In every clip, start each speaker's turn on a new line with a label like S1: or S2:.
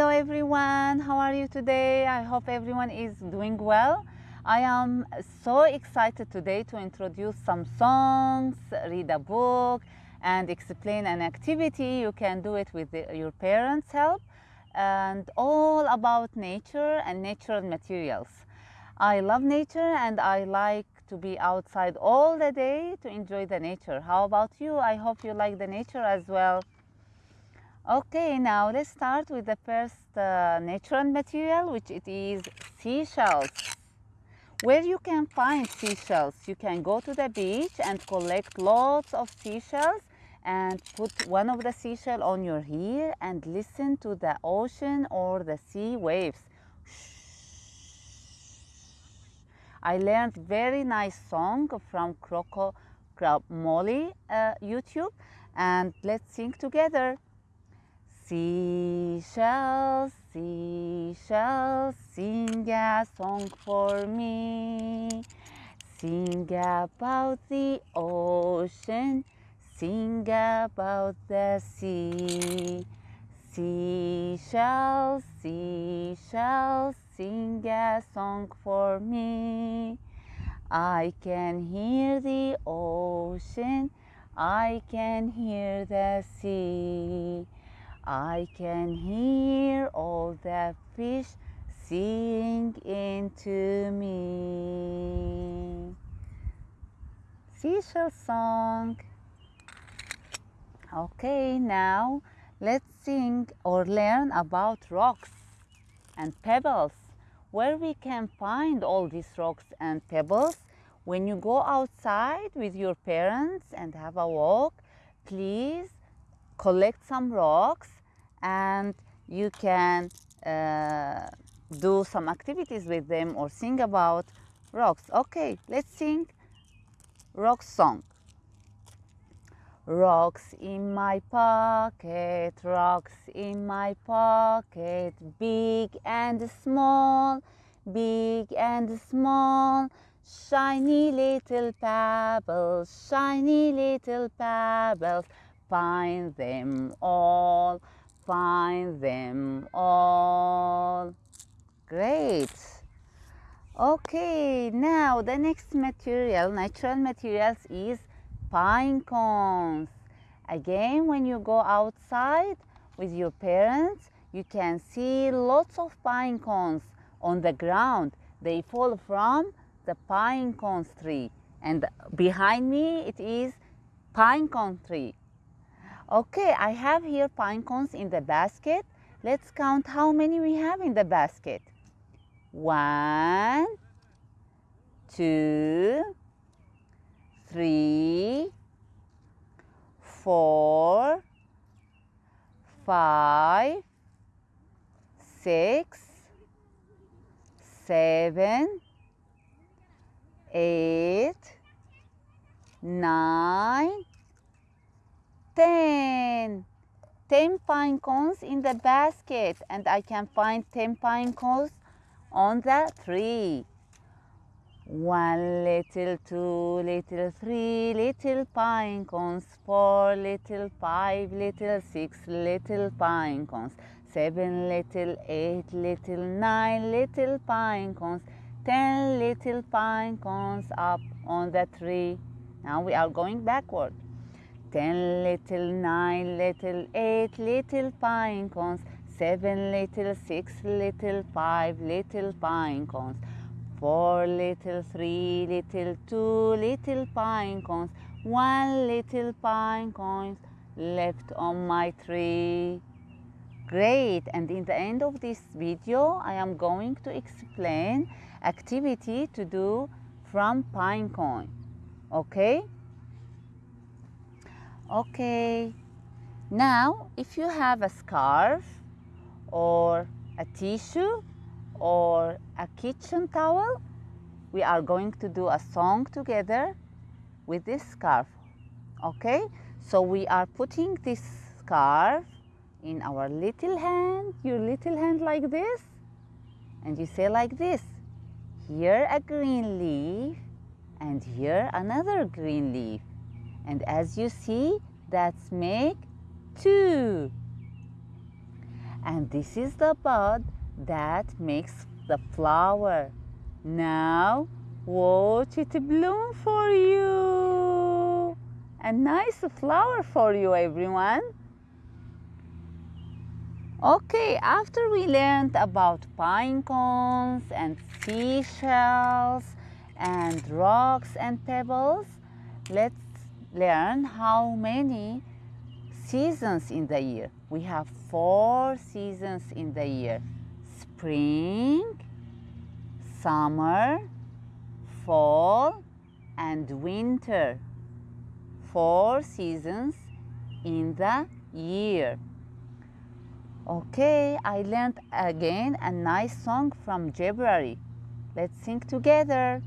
S1: Hello everyone, how are you today? I hope everyone is doing well. I am so excited today to introduce some songs, read a book, and explain an activity. You can do it with the, your parents' help and all about nature and natural materials. I love nature and I like to be outside all the day to enjoy the nature. How about you? I hope you like the nature as well. Okay, now let's start with the first uh, natural material, which it is seashells. Where you can find seashells, you can go to the beach and collect lots of seashells and put one of the seashell on your ear and listen to the ocean or the sea waves. I learned very nice song from Croco Crab Molly uh, YouTube and let's sing together. Seashells, seashells, sing a song for me. Sing about the ocean, sing about the sea. Seashells, seashells, sing a song for me. I can hear the ocean, I can hear the sea. I can hear all the fish sing into me. Seashell song. Okay, now let's sing or learn about rocks and pebbles. Where we can find all these rocks and pebbles. When you go outside with your parents and have a walk, please collect some rocks and you can uh, do some activities with them or sing about rocks. Okay, let's sing rock song. Rocks in my pocket, rocks in my pocket, big and small, big and small, shiny little pebbles, shiny little pebbles, find them all, find them all. Great. Okay, now the next material, natural materials is pine cones. Again, when you go outside with your parents, you can see lots of pine cones on the ground. They fall from the pine cones tree. And behind me, it is pine cone tree. Okay, I have here pine cones in the basket. Let's count how many we have in the basket. One, two, three, four, five, six, seven, eight, nine, ten. 10 pine cones in the basket and I can find 10 pine cones on the tree. One little, two little, three little pine cones, four little, five little, six little pine cones, seven little, eight little, nine little pine cones, ten little pine cones up on the tree. Now we are going backward. Ten little, nine little, eight little pine cones, seven little, six little, five little pine cones, four little, three little, two little pine cones, one little pine cones left on my tree. Great, and in the end of this video, I am going to explain activity to do from pine cone, okay? Okay, now if you have a scarf or a tissue or a kitchen towel, we are going to do a song together with this scarf. Okay, so we are putting this scarf in our little hand, your little hand like this, and you say like this, here a green leaf and here another green leaf. And as you see, that's make two. And this is the bud that makes the flower. Now watch it bloom for you. A nice flower for you, everyone. Okay, after we learned about pine cones and seashells and rocks and pebbles, let's learn how many seasons in the year. We have four seasons in the year. Spring, summer, fall, and winter. Four seasons in the year. Okay, I learned again a nice song from February. Let's sing together.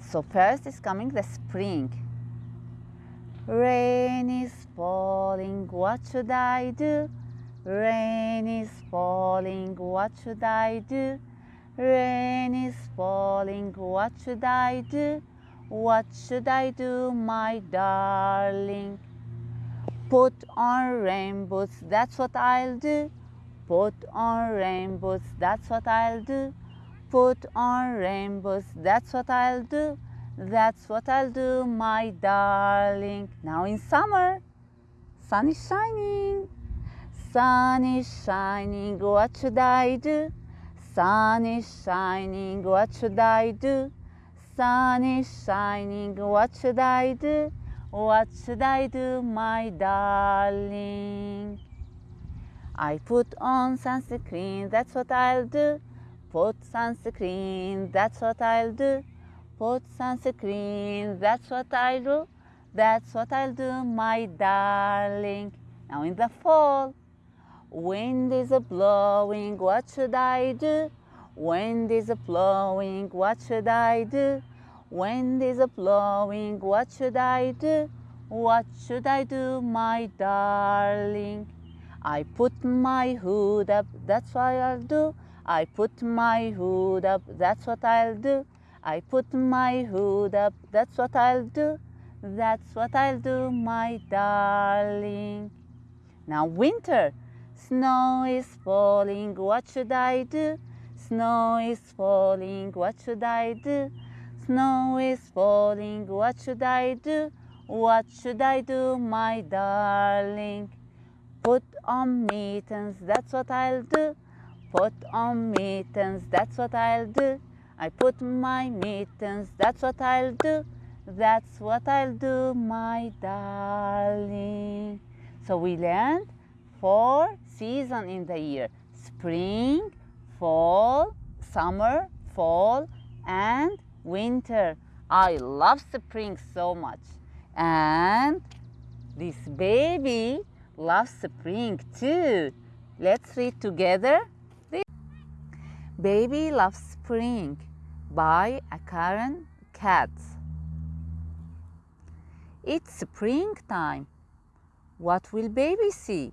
S1: So first is coming the spring. Rain is falling, what should I do? Rain is falling, what should I do? Rain is falling, what should I do? What should I do, my darling? Put on rainbows, that's what I'll do. Put on rainbows, that's what I'll do. Put on rainbows, that's what I'll do. That's what I'll do, my darling. Now in summer, sun is shining. Sun is shining, what should I do? Sun is shining, what should I do? Sun is shining, what should I do? What should I do, my darling? I put on sunscreen, that's what I'll do. Put sunscreen, that's what I'll do. Put sunscreen, that's what I'll do. That's what I'll do, my darling. Now in the fall, wind is blowing, what should I do? Wind is blowing, what should I do? Wind is blowing, what should I do? What should I do, my darling? I put my hood up, that's what I'll do. I put my hood up, that's what I'll do. I put my hood up, that's what I'll do. That's what I'll do, my darling. Now winter, snow is falling, what should I do? Snow is falling, what should I do? Snow is falling, what should I do? What should I do, my darling? Put on mittens, that's what I'll do. Put on mittens, that's what I'll do. I put my mittens, that's what I'll do. That's what I'll do, my darling. So we learned four seasons in the year. Spring, fall, summer, fall, and winter. I love spring so much. And this baby loves spring too. Let's read together. Baby Loves Spring by Karen Katz. It's springtime. What will baby see?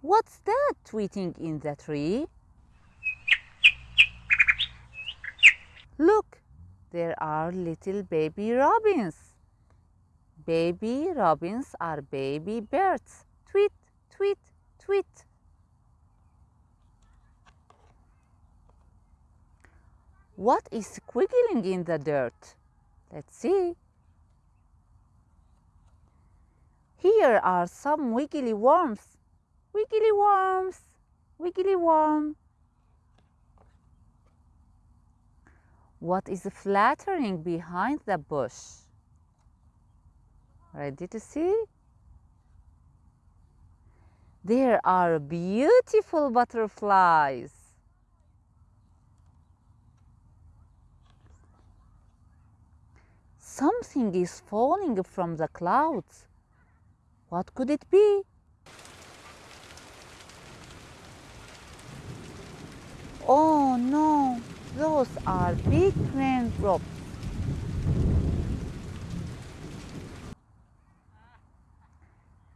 S1: What's that tweeting in the tree? Look, there are little baby robins. Baby robins are baby birds. Tweet, tweet, tweet. What is squiggling in the dirt? Let's see. Here are some wiggly worms. Wiggly worms, wiggly worm. What is fluttering behind the bush? Ready to see? There are beautiful butterflies. Something is falling from the clouds. What could it be? Oh no! Those are big raindrops.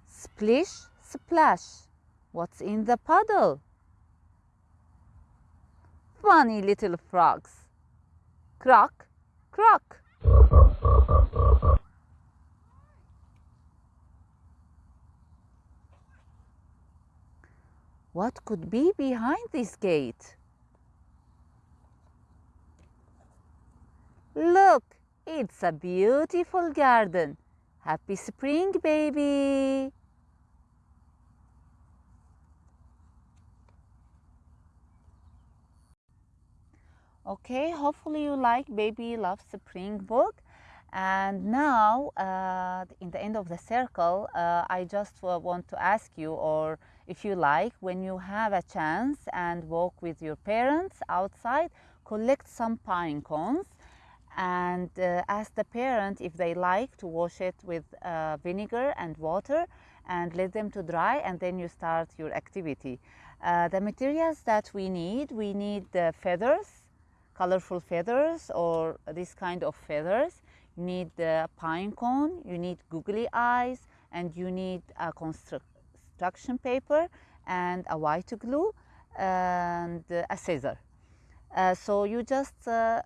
S1: Splish, splash. What's in the puddle? Funny little frogs. Croak, croak. What could be behind this gate? Look, it's a beautiful garden. Happy spring, baby. Okay, hopefully you like Baby Loves Spring book. And now, uh, in the end of the circle, uh, I just uh, want to ask you, or if you like, when you have a chance and walk with your parents outside, collect some pine cones and uh, ask the parent if they like to wash it with uh, vinegar and water and let them to dry and then you start your activity. Uh, the materials that we need, we need the feathers, colorful feathers or this kind of feathers. Need the pine cone, you need googly eyes, and you need a construction paper and a white glue and a scissor. Uh, so you just uh,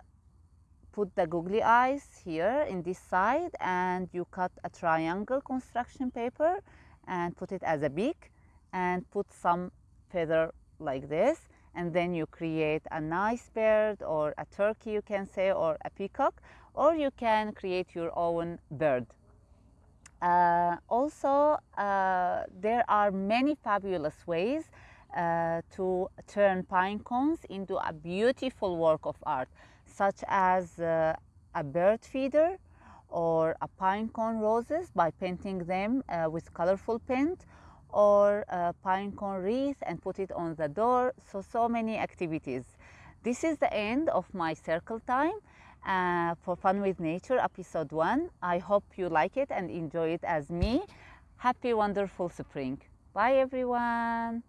S1: put the googly eyes here in this side and you cut a triangle construction paper and put it as a beak and put some feather like this and then you create a nice bird or a turkey you can say or a peacock or you can create your own bird. Uh, also, uh, there are many fabulous ways uh, to turn pine cones into a beautiful work of art, such as uh, a bird feeder or a pine cone roses by painting them uh, with colorful paint or a pine cone wreath and put it on the door. So, so many activities. This is the end of my circle time uh, for Fun with Nature episode 1. I hope you like it and enjoy it as me. Happy wonderful spring. Bye everyone.